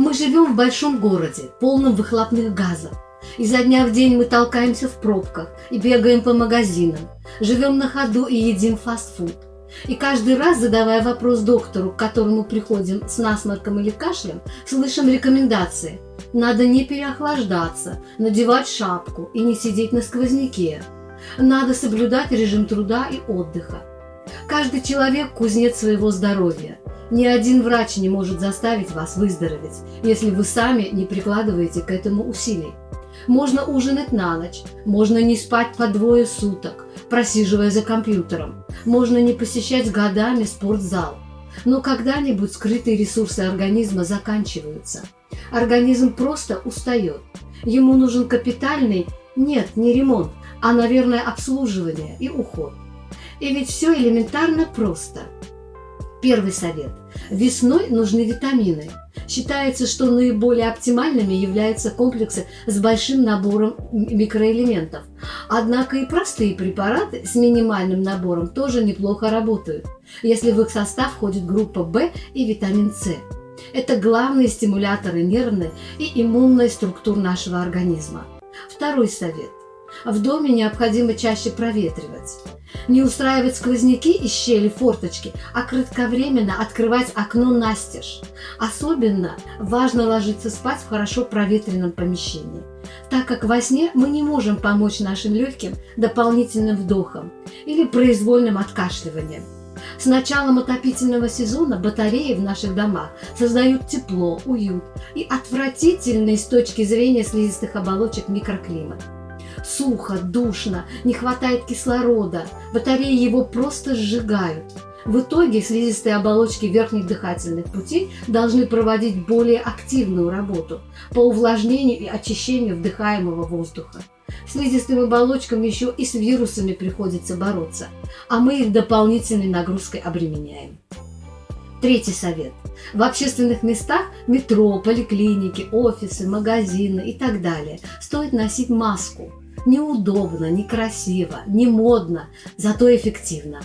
Мы живем в большом городе, полном выхлопных газов. Изо дня в день мы толкаемся в пробках и бегаем по магазинам, живем на ходу и едим фастфуд. И каждый раз, задавая вопрос доктору, к которому приходим с насморком или кашлем, слышим рекомендации. Надо не переохлаждаться, надевать шапку и не сидеть на сквозняке. Надо соблюдать режим труда и отдыха. Каждый человек – кузнец своего здоровья. Ни один врач не может заставить вас выздороветь, если вы сами не прикладываете к этому усилий. Можно ужинать на ночь, можно не спать по двое суток, просиживая за компьютером, можно не посещать годами спортзал. Но когда-нибудь скрытые ресурсы организма заканчиваются. Организм просто устает. Ему нужен капитальный, нет, не ремонт, а, наверное, обслуживание и уход. И ведь все элементарно просто. Первый совет. Весной нужны витамины. Считается, что наиболее оптимальными являются комплексы с большим набором микроэлементов. Однако и простые препараты с минимальным набором тоже неплохо работают, если в их состав входит группа В и витамин С. Это главные стимуляторы нервной и иммунной структур нашего организма. Второй совет. В доме необходимо чаще проветривать. Не устраивать сквозняки из щели форточки, а кратковременно открывать окно настежь. Особенно важно ложиться спать в хорошо проветренном помещении, так как во сне мы не можем помочь нашим легким дополнительным вдохом или произвольным откашливанием. С началом отопительного сезона батареи в наших домах создают тепло, уют и отвратительный с точки зрения слизистых оболочек микроклимат. Сухо, душно, не хватает кислорода, батареи его просто сжигают. В итоге слизистые оболочки верхних дыхательных путей должны проводить более активную работу по увлажнению и очищению вдыхаемого воздуха. Слизистым оболочкам еще и с вирусами приходится бороться, а мы их дополнительной нагрузкой обременяем. Третий совет. В общественных местах, метро, поликлиники, офисы, магазины и так далее, стоит носить маску. Неудобно, некрасиво, не модно, зато эффективно.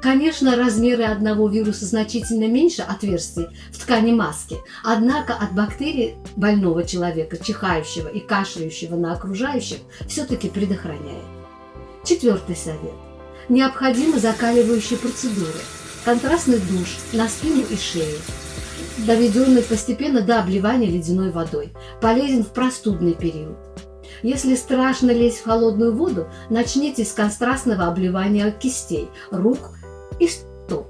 Конечно, размеры одного вируса значительно меньше отверстий в ткани маски, однако от бактерий больного человека, чихающего и кашляющего на окружающих, все-таки предохраняет. Четвертый совет. Необходимы закаливающие процедуры. Контрастный душ на спину и шею, доведенный постепенно до обливания ледяной водой, полезен в простудный период. Если страшно лезть в холодную воду, начните с контрастного обливания кистей, рук и стоп.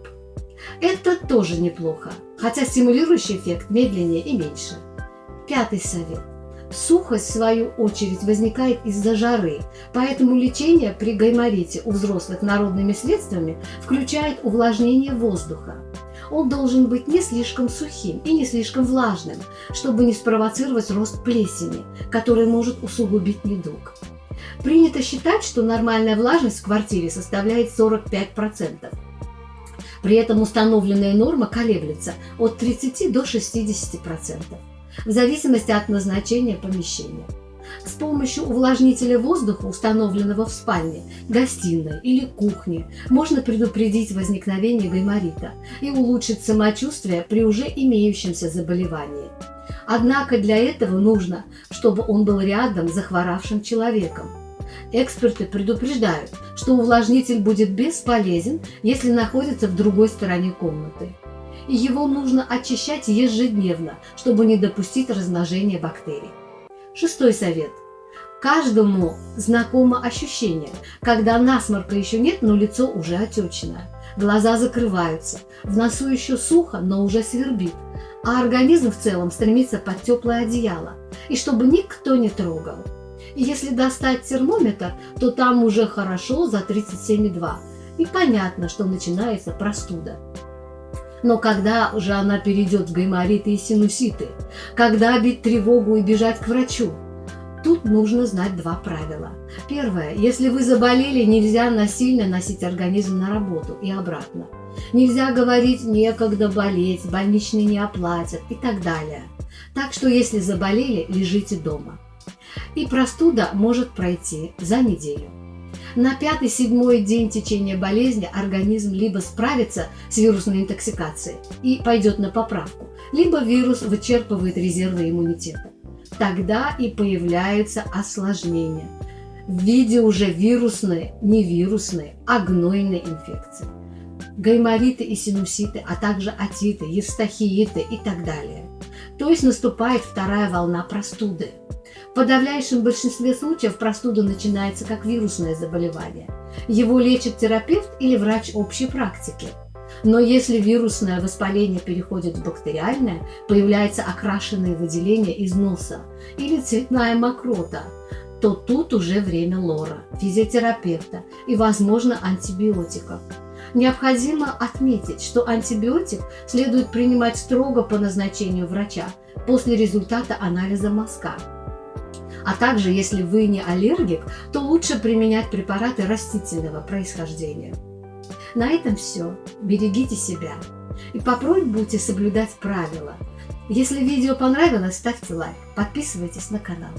Это тоже неплохо, хотя стимулирующий эффект медленнее и меньше. Пятый совет. Сухость, в свою очередь, возникает из-за жары, поэтому лечение при гайморите у взрослых народными средствами включает увлажнение воздуха он должен быть не слишком сухим и не слишком влажным, чтобы не спровоцировать рост плесени, который может усугубить недуг. Принято считать, что нормальная влажность в квартире составляет 45%. При этом установленная норма колеблется от 30 до 60%, в зависимости от назначения помещения. С помощью увлажнителя воздуха, установленного в спальне, гостиной или кухне, можно предупредить возникновение гайморита и улучшить самочувствие при уже имеющемся заболевании. Однако для этого нужно, чтобы он был рядом с захворавшим человеком. Эксперты предупреждают, что увлажнитель будет бесполезен, если находится в другой стороне комнаты. И его нужно очищать ежедневно, чтобы не допустить размножения бактерий. Шестой совет. Каждому знакомо ощущение, когда насморка еще нет, но лицо уже отечное. Глаза закрываются, в носу еще сухо, но уже свербит, а организм в целом стремится под теплое одеяло, и чтобы никто не трогал. Если достать термометр, то там уже хорошо за 37,2, и понятно, что начинается простуда. Но когда уже она перейдет в гаймориты и синуситы? Когда бить тревогу и бежать к врачу? Тут нужно знать два правила. Первое. Если вы заболели, нельзя насильно носить организм на работу и обратно. Нельзя говорить «некогда болеть», «больничные не оплатят» и так далее. Так что если заболели, лежите дома. И простуда может пройти за неделю. На пятый-седьмой день течения болезни организм либо справится с вирусной интоксикацией и пойдет на поправку, либо вирус вычерпывает резервы иммунитета. Тогда и появляются осложнения в виде уже вирусной, не вирусной, а гнойной инфекции. Гаймориты и синуситы, а также атиты, евстахииты и так далее. То есть наступает вторая волна простуды. В подавляющем большинстве случаев простуда начинается как вирусное заболевание. Его лечит терапевт или врач общей практики. Но если вирусное воспаление переходит в бактериальное, появляется окрашенное выделение из носа или цветная мокрота, то тут уже время лора, физиотерапевта и, возможно, антибиотиков. Необходимо отметить, что антибиотик следует принимать строго по назначению врача после результата анализа мазка. А также, если вы не аллергик, то лучше применять препараты растительного происхождения. На этом все. Берегите себя. И попробуйте соблюдать правила. Если видео понравилось, ставьте лайк, подписывайтесь на канал.